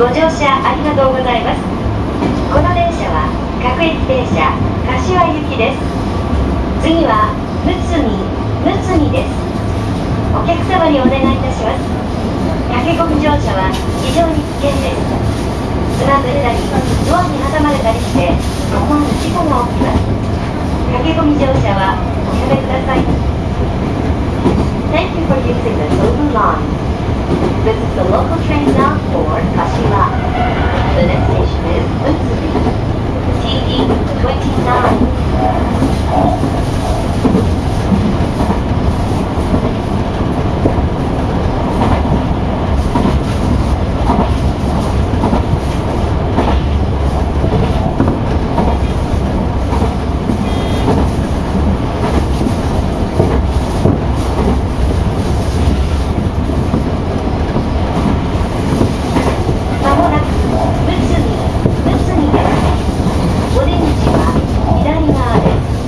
ご乗車ありがとうございます。この電車は各駅停車柏行きです。次はむつみむつみです。お客様にお願いいたします。駆け込み乗車は非常に危険です。つまずいたりドアに挟まれたりして思わぬ事故が起きます。駆け込み乗車はおやめください。Thank you for using the Tobu line. This is the local train now for Kashiwa. The next station 左側です。